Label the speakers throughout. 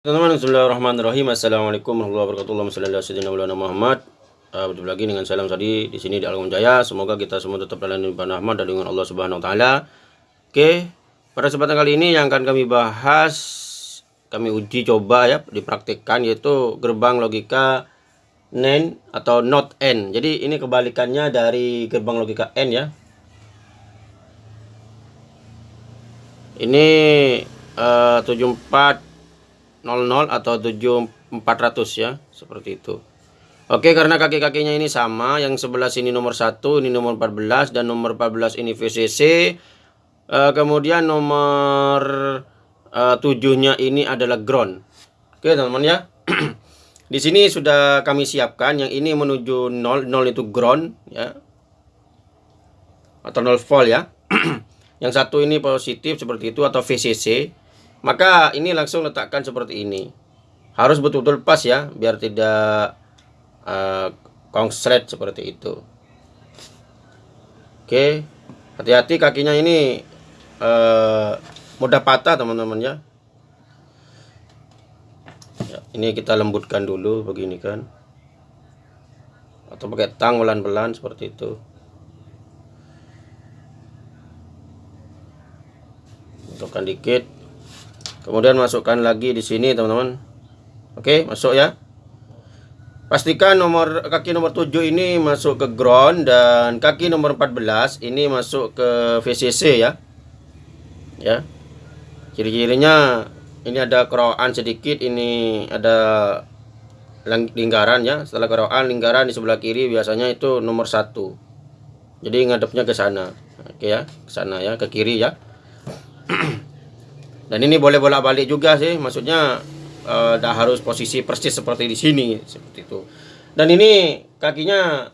Speaker 1: Teman-teman, Bismillahirrahmanirrahim. Assalamualaikum warahmatullahi wabarakatuh. Ala Muhammad. Uh, berjumpa lagi dengan salam tadi di sini di Alkom Jaya. Semoga kita semua tetap dalam lindungan rahmat dan dengan Allah Subhanahu wa taala. Oke, pada kesempatan kali ini yang akan kami bahas kami uji coba ya dipraktikkan yaitu gerbang logika NAND atau not N. Jadi ini kebalikannya dari gerbang logika N ya. Ini uh, 7400 atau 7400 ya, seperti itu. Oke, karena kaki-kakinya ini sama, yang sebelah sini nomor 1, ini nomor 14 dan nomor 14 ini VCC. Uh, kemudian nomor uh, 7-nya ini adalah ground. Oke, teman-teman ya. Di sini sudah kami siapkan yang ini menuju 0, 0 itu ground ya. Atau 0 volt ya. yang satu ini positif seperti itu atau VCC maka ini langsung letakkan seperti ini. Harus betul-betul pas ya biar tidak uh, seperti itu. Oke hati-hati kakinya ini uh, mudah patah teman-teman ya. ya ini kita lembutkan dulu begini kan. Atau pakai tang pelan-pelan seperti itu. Masukkan dikit kemudian masukkan lagi di sini teman-teman. Oke masuk ya. Pastikan nomor kaki nomor 7 ini masuk ke ground dan kaki nomor 14 ini masuk ke VCC ya. Ya. Ciri-cirinya ini ada keroan sedikit ini ada lingkaran ya. Setelah keroan lingkaran di sebelah kiri biasanya itu nomor satu. Jadi ngadepnya ke sana. Oke ya ke sana ya ke kiri ya dan ini boleh bolak-balik juga sih maksudnya uh, harus posisi persis seperti di sini seperti itu. Dan ini kakinya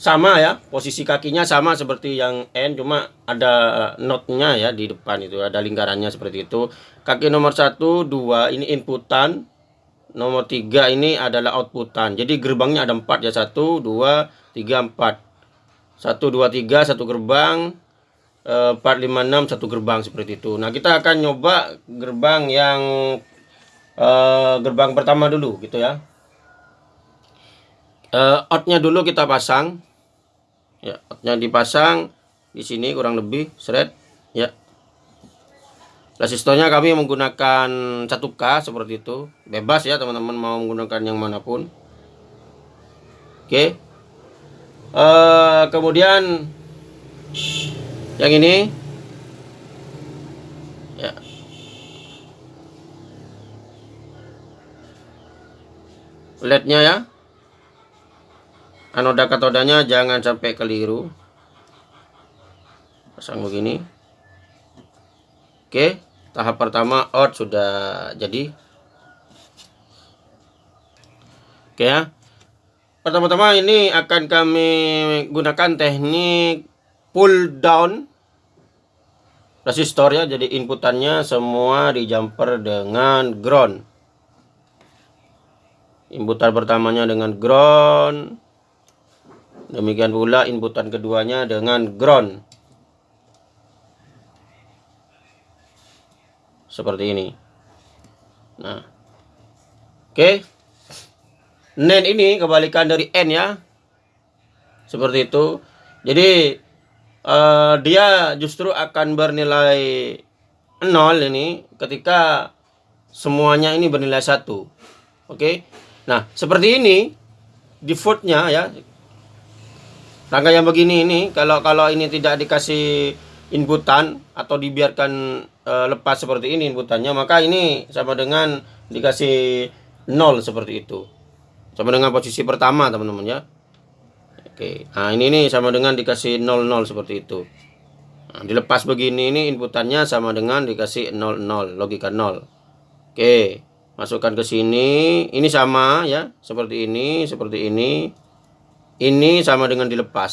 Speaker 1: sama ya posisi kakinya sama seperti yang N cuma ada notnya ya di depan itu ada lingkarannya seperti itu. Kaki nomor satu dua ini inputan. Nomor tiga ini adalah outputan. Jadi gerbangnya ada empat ya satu dua tiga empat. Satu dua tiga satu gerbang 456 satu gerbang seperti itu. Nah, kita akan nyoba gerbang yang uh, gerbang pertama dulu gitu ya. Uh, outnya dulu kita pasang. Ya, outnya dipasang di sini kurang lebih seret ya. Resistornya kami menggunakan 1K seperti itu. Bebas ya teman-teman mau menggunakan yang mana pun. Oke. Uh, kemudian yang ini. Ya. Lednya ya. Anoda katodanya jangan sampai keliru. Pasang begini. Oke tahap pertama out sudah jadi. Oke ya. Pertama-tama ini akan kami gunakan teknik pull down. Resistor ya jadi inputannya semua di jumper dengan ground. Inputan pertamanya dengan ground. Demikian pula inputan keduanya dengan ground. Seperti ini. Nah. Oke. Okay. NAND ini kebalikan dari N ya. Seperti itu. Jadi uh, dia justru akan bernilai nol ini ketika semuanya ini bernilai satu. Oke. Okay? Nah, seperti ini defaultnya ya. Rangka yang begini ini kalau kalau ini tidak dikasih inputan atau dibiarkan uh, lepas seperti ini inputannya, maka ini sama dengan dikasih nol seperti itu. Sama dengan posisi pertama, teman-teman ya. Oke, nah ini nih sama dengan dikasih 00 seperti itu. Nah, dilepas begini ini inputannya sama dengan dikasih 00, logika 0. Oke, masukkan ke sini. Ini sama ya, seperti ini, seperti ini. Ini sama dengan dilepas.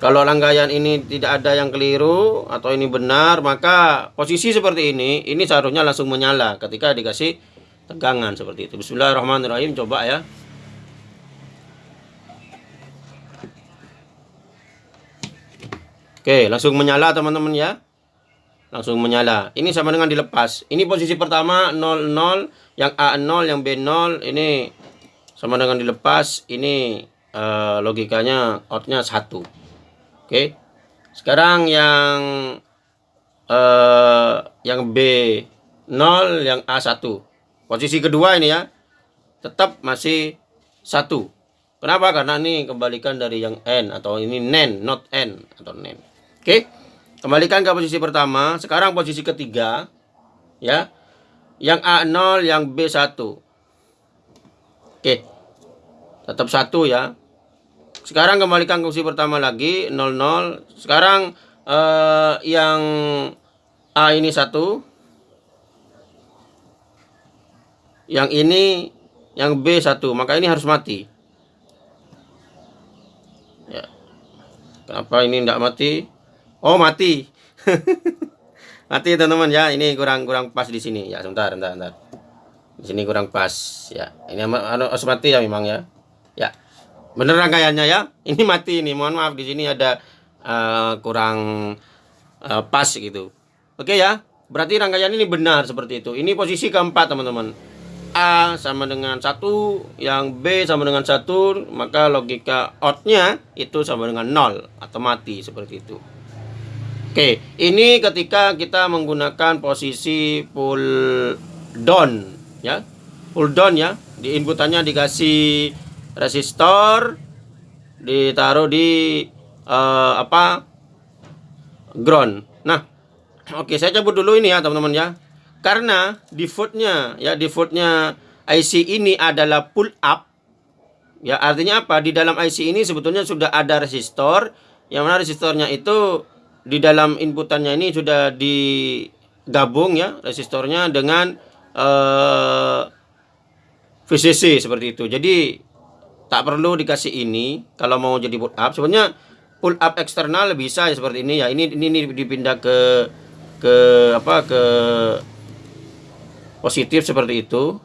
Speaker 1: Kalau rangkaian ini tidak ada yang keliru atau ini benar, maka posisi seperti ini, ini seharusnya langsung menyala ketika dikasih tegangan seperti itu. Bismillahirrahmanirrahim, coba ya. Oke, langsung menyala teman-teman ya. langsung menyala. Ini sama dengan dilepas. Ini posisi pertama 00, yang A 0, yang B 0. Ini sama dengan dilepas. Ini uh, logikanya outnya 1. Oke. Sekarang yang uh, yang B 0, yang A 1. Posisi kedua ini ya. Tetap masih 1. Kenapa? Karena ini kembalikan dari yang N atau ini NEN, not N atau NEN. Oke. Kembalikan ke posisi pertama. Sekarang posisi ketiga. Ya. Yang A0, yang B1. Oke. Tetap satu ya. Sekarang kembalikan ke posisi pertama lagi. 00. Sekarang eh, yang A ini satu. Yang ini yang B1. Maka ini harus mati. Ya. Kenapa ini tidak mati? Oh mati. mati teman-teman ya. Ini kurang kurang pas di sini ya. Sebentar, sebentar, sebentar. Di sini kurang pas ya. Ini harus mati ya memang ya. Ya. Bener rangkaiannya ya. Ini mati ini. Mohon maaf di sini ada uh, kurang uh, pas gitu. Oke ya. Berarti rangkaian ini benar seperti itu. Ini posisi keempat teman-teman. A sama dengan satu, yang B sama dengan satu, maka logika outnya itu sama dengan nol atau mati seperti itu. Oke, ini ketika kita menggunakan posisi pull down ya. Pull down ya. Di inputannya dikasih resistor ditaruh di uh, apa? ground. Nah, oke saya cabut dulu ini ya, teman-teman ya. Karena defaultnya ya defaultnya IC ini adalah pull up. Ya, artinya apa? Di dalam IC ini sebetulnya sudah ada resistor yang mana resistornya itu di dalam inputannya ini sudah digabung ya resistornya dengan uh, eh, VCC seperti itu. Jadi tak perlu dikasih ini kalau mau jadi pull up. Sebenarnya pull up eksternal bisa ya seperti ini ya. Ini ini, ini dipindah ke ke apa ke positif seperti itu.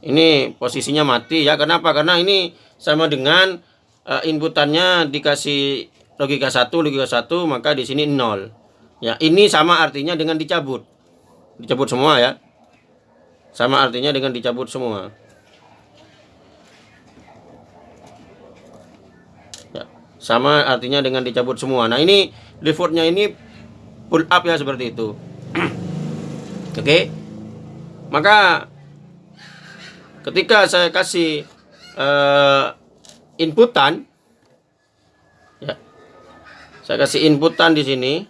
Speaker 1: Ini posisinya mati ya. Kenapa? Karena ini sama dengan uh, inputannya dikasih logika 1 logika 1 maka di sini 0 ya ini sama artinya dengan dicabut. Dicabut semua ya. Sama artinya dengan dicabut semua. Ya sama artinya dengan dicabut semua. Nah ini defaultnya ini pull up ya seperti itu. Oke. Okay? maka ketika saya kasih uh, inputan saya kasih inputan di sini.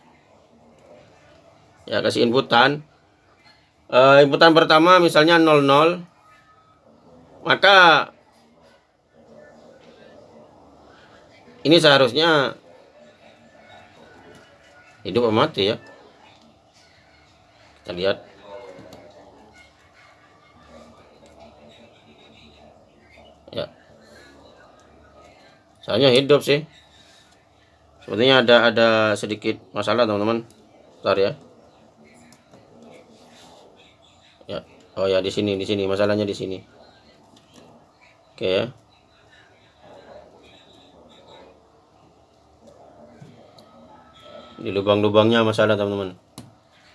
Speaker 1: Ya, kasih inputan. Uh, inputan pertama misalnya 00. Maka ini seharusnya hidup atau mati ya. Kita lihat. Ya. Soalnya hidup sih. Sepertinya ada ada sedikit masalah teman-teman. Bentar ya. Ya. Oh ya di sini di sini masalahnya di sini. Oke ya. Di lubang-lubangnya masalah teman-teman.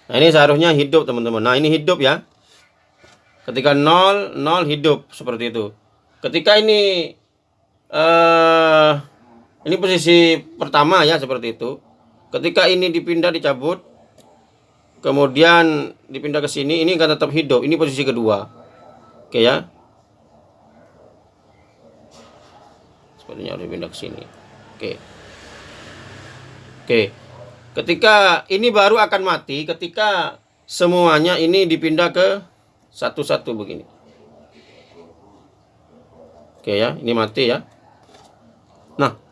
Speaker 1: Nah ini seharusnya hidup teman-teman. Nah ini hidup ya. Ketika nol nol hidup seperti itu. Ketika ini eh uh, ini posisi pertama ya seperti itu. Ketika ini dipindah dicabut, kemudian dipindah ke sini, ini akan tetap hidup. Ini posisi kedua. Oke ya. Sepertinya harus dipindah ke sini. Oke. Oke. Ketika ini baru akan mati ketika semuanya ini dipindah ke satu-satu begini. Oke ya, ini mati ya. Nah,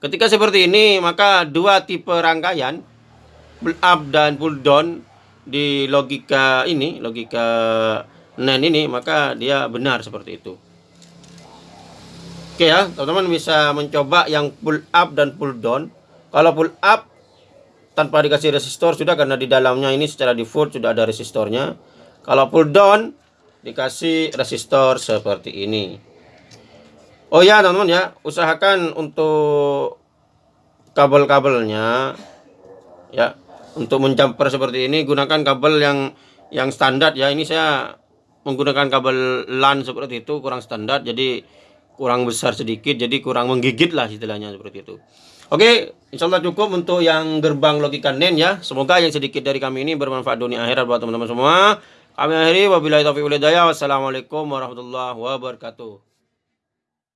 Speaker 1: Ketika seperti ini, maka dua tipe rangkaian pull up dan pull down di logika ini, logika NAND ini, maka dia benar seperti itu. Oke ya, teman-teman bisa mencoba yang pull up dan pull down. Kalau pull up tanpa dikasih resistor sudah karena di dalamnya ini secara default sudah ada resistornya. Kalau pull down dikasih resistor seperti ini. Oh ya teman-teman ya, usahakan untuk kabel-kabelnya ya untuk menjumper seperti ini gunakan kabel yang yang standar ya ini saya menggunakan kabel LAN seperti itu kurang standar jadi kurang besar sedikit jadi kurang menggigit lah istilahnya seperti itu Oke, insya Allah cukup untuk yang gerbang logika NEN ya. Semoga yang sedikit dari kami ini bermanfaat dunia akhirat buat teman-teman semua. Kami akhiri wabillahi taufiq walhidayah. Wassalamualaikum warahmatullahi wabarakatuh.